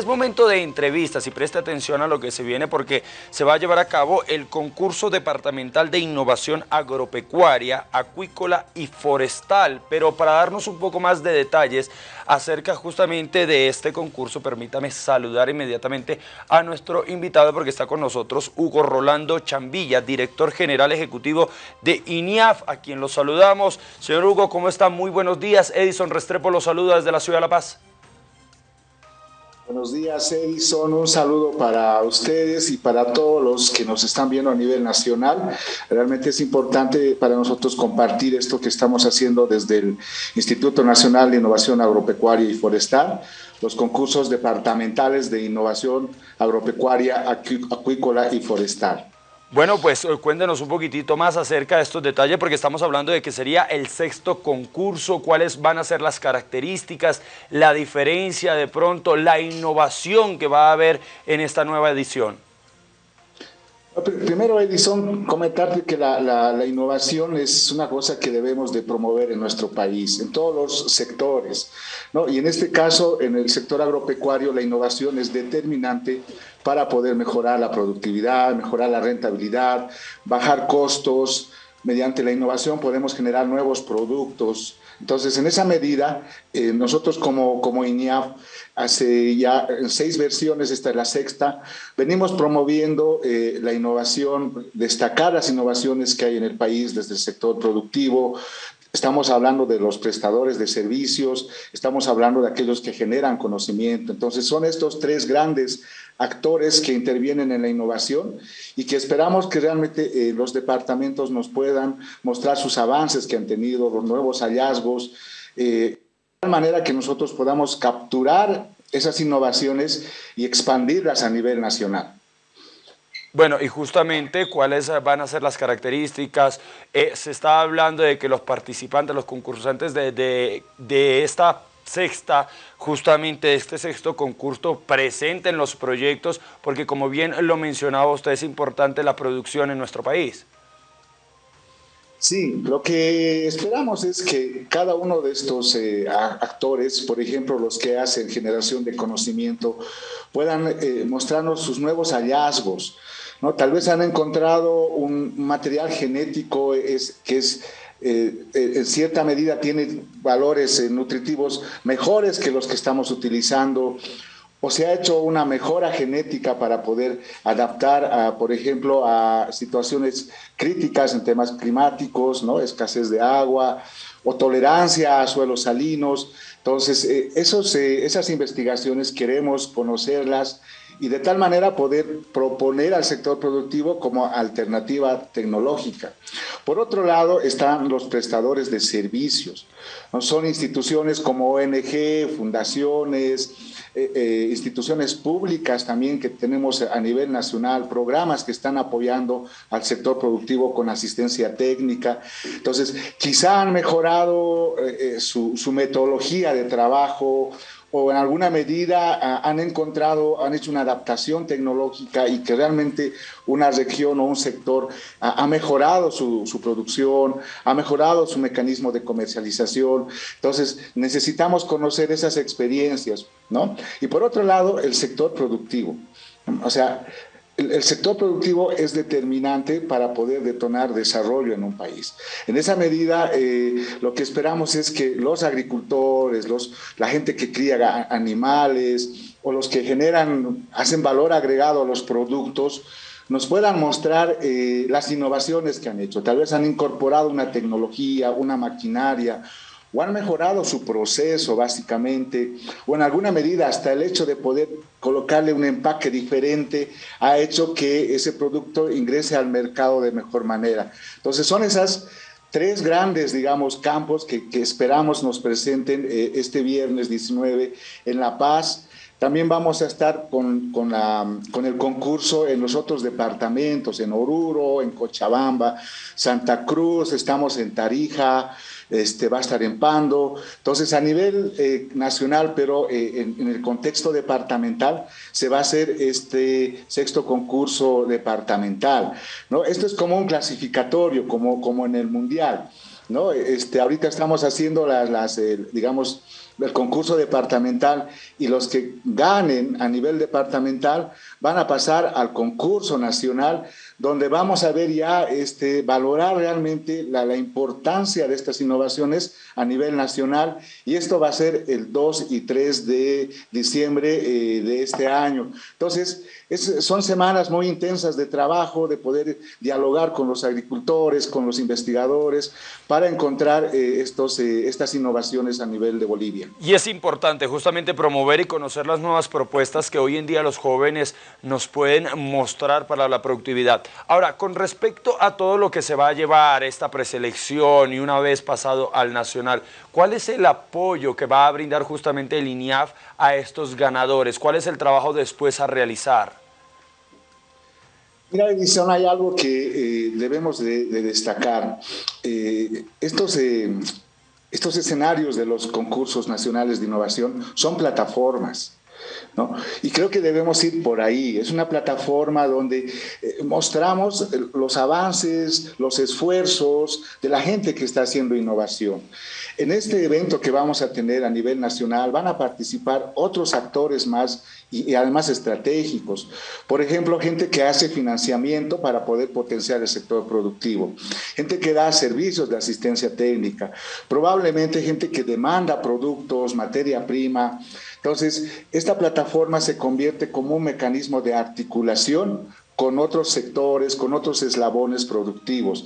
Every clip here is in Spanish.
es momento de entrevistas y preste atención a lo que se viene porque se va a llevar a cabo el concurso departamental de innovación agropecuaria, acuícola y forestal. Pero para darnos un poco más de detalles acerca justamente de este concurso, permítame saludar inmediatamente a nuestro invitado porque está con nosotros Hugo Rolando Chambilla, director general ejecutivo de INIAF, a quien lo saludamos. Señor Hugo, ¿cómo está? Muy buenos días. Edison Restrepo lo saluda desde la Ciudad de La Paz. Buenos días, Edison. Un saludo para ustedes y para todos los que nos están viendo a nivel nacional. Realmente es importante para nosotros compartir esto que estamos haciendo desde el Instituto Nacional de Innovación Agropecuaria y Forestal, los concursos departamentales de innovación agropecuaria, acuícola y forestal. Bueno, pues eh, cuéntenos un poquitito más acerca de estos detalles porque estamos hablando de que sería el sexto concurso, cuáles van a ser las características, la diferencia de pronto, la innovación que va a haber en esta nueva edición. Primero, Edison, comentarte que la, la, innovación es una cosa que debemos de promover en nuestro país, en todos los sectores. ¿no? Y en este caso, en el sector agropecuario, la innovación es determinante para poder mejorar la productividad, mejorar la rentabilidad, bajar costos. Mediante la innovación podemos generar nuevos productos. Entonces, en esa medida, eh, nosotros como, como INIAF, hace ya seis versiones, esta es la sexta, venimos promoviendo eh, la innovación, destacar las innovaciones que hay en el país desde el sector productivo, Estamos hablando de los prestadores de servicios, estamos hablando de aquellos que generan conocimiento. Entonces, son estos tres grandes actores que intervienen en la innovación y que esperamos que realmente eh, los departamentos nos puedan mostrar sus avances que han tenido, los nuevos hallazgos, eh, de tal manera que nosotros podamos capturar esas innovaciones y expandirlas a nivel nacional. Bueno, y justamente cuáles van a ser las características. Eh, se está hablando de que los participantes, los concursantes de, de, de esta sexta, justamente este sexto concurso, presenten los proyectos, porque como bien lo mencionaba usted, es importante la producción en nuestro país. Sí, lo que esperamos es que cada uno de estos eh, actores, por ejemplo, los que hacen generación de conocimiento, puedan eh, mostrarnos sus nuevos hallazgos. ¿no? Tal vez han encontrado un material genético es, que es eh, eh, en cierta medida tiene valores eh, nutritivos mejores que los que estamos utilizando, o se ha hecho una mejora genética para poder adaptar, a, por ejemplo, a situaciones críticas en temas climáticos, ¿no? escasez de agua o tolerancia a suelos salinos. Entonces, esos, esas investigaciones queremos conocerlas y de tal manera poder proponer al sector productivo como alternativa tecnológica. Por otro lado, están los prestadores de servicios. Son instituciones como ONG, fundaciones, eh, eh, instituciones públicas también que tenemos a nivel nacional, programas que están apoyando al sector productivo con asistencia técnica. Entonces, quizá han mejorado eh, su, su metodología de trabajo o en alguna medida ah, han encontrado, han hecho una adaptación tecnológica y que realmente una región o un sector ha mejorado su, producción, ha mejorado su mecanismo de comercialización. Entonces, necesitamos conocer esas experiencias, ¿no? Y por otro lado, el sector productivo. O sea, el, sector productivo es determinante para poder detonar desarrollo en un país. En esa medida, eh, lo que esperamos es que los agricultores, la gente que cría animales o los que generan, hacen valor agregado a los productos, nos puedan mostrar eh, las innovaciones que han hecho. Tal vez han incorporado una tecnología, una maquinaria, o han mejorado su proceso básicamente, o en alguna medida hasta el hecho de poder colocarle un empaque diferente ha hecho que ese producto ingrese al mercado de mejor manera. Entonces son esas tres grandes, digamos, campos que, esperamos nos presenten eh, este viernes 19 en La Paz. También vamos a estar con, con, con, el concurso en los otros departamentos, en Oruro, en Cochabamba, Santa Cruz, estamos en Tarija, este, va a estar en Pando. Entonces, a nivel eh, nacional, pero eh, en, el contexto departamental, se va a hacer este sexto concurso departamental. ¿no? Esto es como un clasificatorio, como, como en el Mundial. ¿no? Este, ahorita estamos haciendo las, las eh, digamos, el concurso departamental y los que ganen a nivel departamental van a pasar al concurso nacional donde vamos a ver ya este, valorar realmente la, importancia de estas innovaciones a nivel nacional y esto va a ser el 2 y 3 de diciembre eh, de este año. Entonces, son semanas muy intensas de trabajo, de poder dialogar con los agricultores, con los investigadores, para encontrar eh, estos, eh, estas innovaciones a nivel de Bolivia. Y es importante justamente promover y conocer las nuevas propuestas que hoy en día los jóvenes nos pueden mostrar para la productividad. Ahora, con respecto a todo lo que se va a llevar esta preselección y una vez pasado al nacional, ¿cuál es el apoyo que va a brindar justamente el INIAF a estos ganadores? ¿Cuál es el trabajo después a realizar? Mira, Edison, hay algo que eh, debemos de, destacar. Eh, estos, eh, estos escenarios de los concursos nacionales de innovación son plataformas. Y creo que debemos ir por ahí. Es una plataforma donde eh, mostramos los avances, los esfuerzos de la gente que está haciendo innovación. En este evento que vamos a tener a nivel nacional van a participar otros actores más y, además estratégicos. Por ejemplo, gente que hace financiamiento para poder potenciar el sector productivo, gente que da servicios de asistencia técnica, probablemente gente que demanda productos, materia prima. Entonces, esta plataforma se convierte como un mecanismo de articulación con otros sectores, con otros eslabones productivos.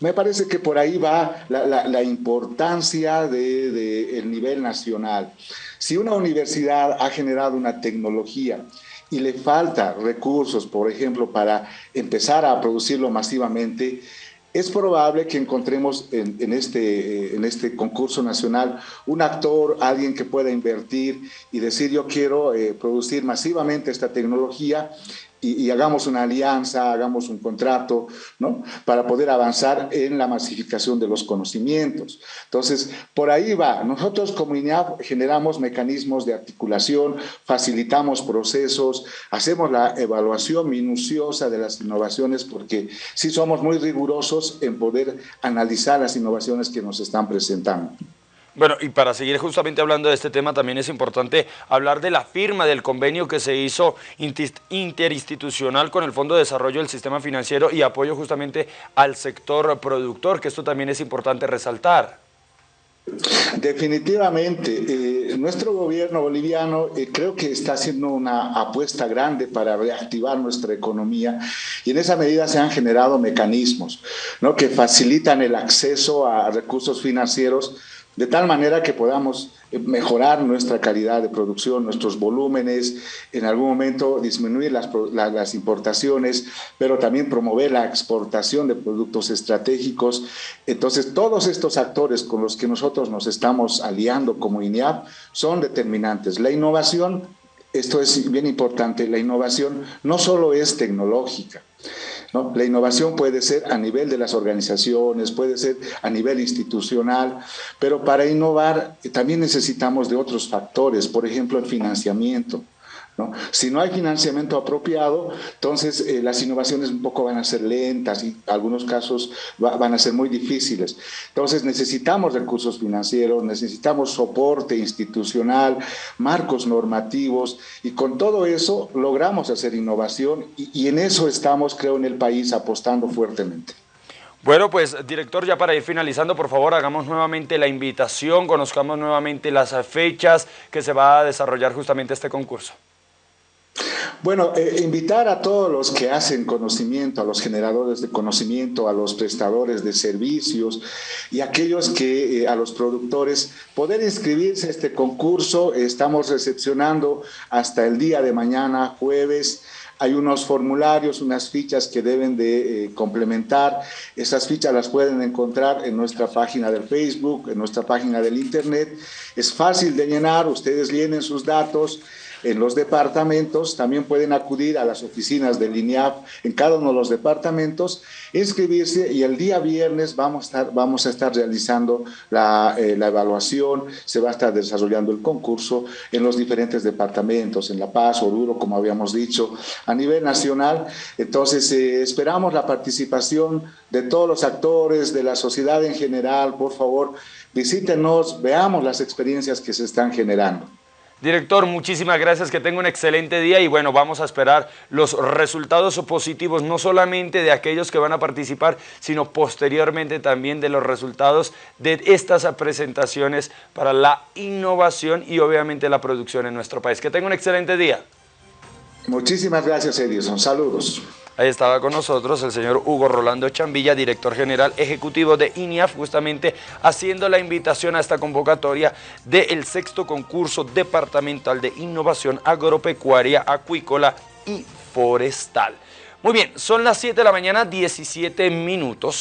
Me parece que por ahí va la, importancia del de, nivel nacional. Si una universidad ha generado una tecnología y le falta recursos, por ejemplo, para empezar a producirlo masivamente, es probable que encontremos en, este, en este concurso nacional un actor, alguien que pueda invertir y decir yo quiero eh, producir masivamente esta tecnología y, hagamos una alianza, hagamos un contrato, ¿no? Para poder avanzar en la masificación de los conocimientos. Entonces, por ahí va. Nosotros como INEAP generamos mecanismos de articulación, facilitamos procesos, hacemos la evaluación minuciosa de las innovaciones porque sí somos muy rigurosos en poder analizar las innovaciones que nos están presentando. Bueno, y para seguir justamente hablando de este tema, también es importante hablar de la firma del convenio que se hizo interinstitucional con el Fondo de Desarrollo del Sistema Financiero y apoyo justamente al sector productor, que esto también es importante resaltar. Definitivamente, eh, nuestro gobierno boliviano eh, creo que está haciendo una apuesta grande para reactivar nuestra economía y en esa medida se han generado mecanismos ¿no? que facilitan el acceso a recursos financieros de tal manera que podamos mejorar nuestra calidad de producción, nuestros volúmenes, en algún momento disminuir las, las, importaciones, pero también promover la exportación de productos estratégicos. Entonces, todos estos actores con los que nosotros nos estamos aliando como INEAP son determinantes. La innovación, esto es bien importante, la innovación no solo es tecnológica, la innovación puede ser a nivel de las organizaciones, puede ser a nivel institucional, pero para innovar también necesitamos de otros factores, por ejemplo, el financiamiento. Si no hay financiamiento apropiado, entonces eh, las innovaciones un poco van a ser lentas y en algunos casos van a ser muy difíciles. Entonces necesitamos recursos financieros, necesitamos soporte institucional, marcos normativos y con todo eso logramos hacer innovación y en eso estamos, creo, en el país apostando fuertemente. Bueno, pues director, ya para ir finalizando, por favor, hagamos nuevamente la invitación, conozcamos nuevamente las fechas que se va a desarrollar justamente este concurso. Bueno, eh, invitar a todos los que hacen conocimiento, a los generadores de conocimiento, a los prestadores de servicios y aquellos que, eh, a los productores, poder inscribirse a este concurso. Estamos recepcionando hasta el día de mañana, jueves, hay unos formularios, unas fichas que deben de eh, complementar. Esas fichas las pueden encontrar en nuestra página del Facebook, en nuestra página del Internet. Es fácil de llenar, ustedes llenen sus datos en los departamentos, también pueden acudir a las oficinas del INEAP en cada uno de los departamentos, inscribirse y el día viernes vamos a estar, realizando la, eh, la evaluación, se va a estar desarrollando el concurso en los diferentes departamentos, en La Paz, Oruro, como habíamos dicho, a nivel nacional. Entonces, eh, esperamos la participación de todos los actores, de la sociedad en general, por favor, visítenos, veamos las experiencias que se están generando. Director, muchísimas gracias, que tenga un excelente día y bueno, vamos a esperar los resultados positivos, no solamente de aquellos que van a participar, sino posteriormente también de los resultados de estas presentaciones para la innovación y obviamente la producción en nuestro país. Que tenga un excelente día. Muchísimas gracias, Edison. Saludos. Ahí estaba con nosotros el señor Hugo Rolando Chambilla, director general ejecutivo de INIAF, justamente haciendo la invitación a esta convocatoria del sexto concurso departamental de innovación agropecuaria, acuícola y forestal. Muy bien, son las 7 de la mañana, 17 minutos.